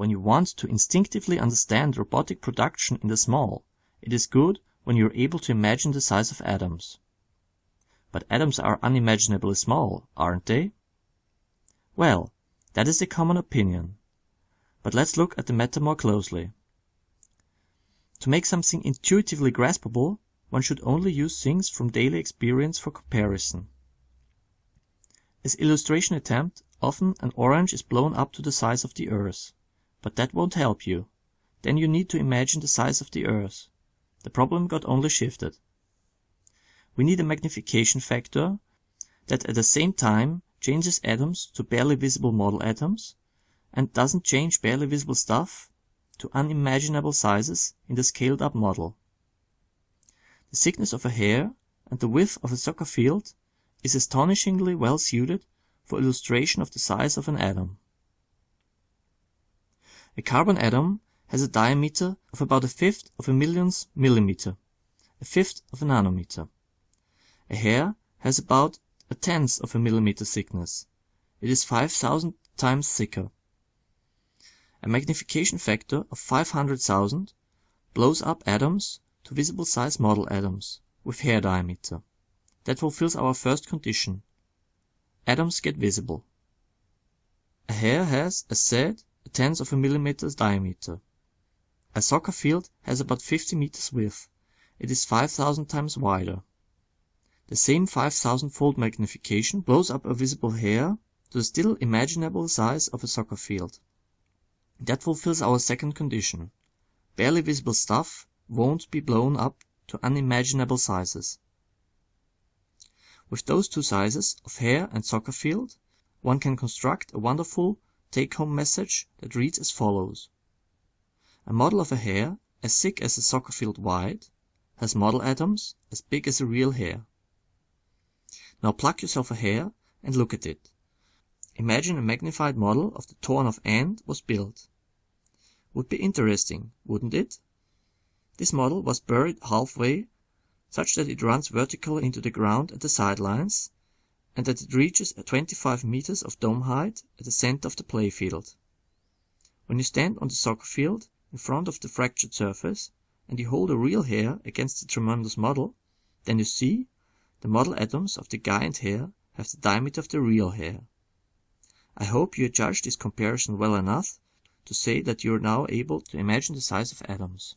when you want to instinctively understand robotic production in the small, it is good when you are able to imagine the size of atoms. But atoms are unimaginably small, aren't they? Well, that is the common opinion. But let's look at the matter more closely. To make something intuitively graspable one should only use things from daily experience for comparison. As illustration attempt, often an orange is blown up to the size of the earth. But that won't help you. Then you need to imagine the size of the earth. The problem got only shifted. We need a magnification factor that at the same time changes atoms to barely visible model atoms and doesn't change barely visible stuff to unimaginable sizes in the scaled up model. The thickness of a hair and the width of a soccer field is astonishingly well suited for illustration of the size of an atom. A carbon atom has a diameter of about a fifth of a millionth millimeter, a fifth of a nanometer. A hair has about a tenth of a millimeter thickness. It is 5000 times thicker. A magnification factor of 500,000 blows up atoms to visible size model atoms with hair diameter. That fulfills our first condition. Atoms get visible. A hair has, as said, tenth of a millimeter diameter. A soccer field has about 50 meters width. It is 5000 times wider. The same 5000 fold magnification blows up a visible hair to the still imaginable size of a soccer field. That fulfills our second condition. Barely visible stuff won't be blown up to unimaginable sizes. With those two sizes of hair and soccer field one can construct a wonderful take home message that reads as follows: A model of a hair as thick as a soccer field wide has model atoms as big as a real hair. Now pluck yourself a hair and look at it. Imagine a magnified model of the torn off end was built. Would be interesting, wouldn't it? This model was buried halfway such that it runs vertically into the ground at the side lines, and that it reaches 25 meters of dome height at the center of the playfield. When you stand on the soccer field in front of the fractured surface, and you hold a real hair against the tremendous model, then you see the model atoms of the guy and hair have the diameter of the real hair. I hope you judge this comparison well enough to say that you are now able to imagine the size of atoms.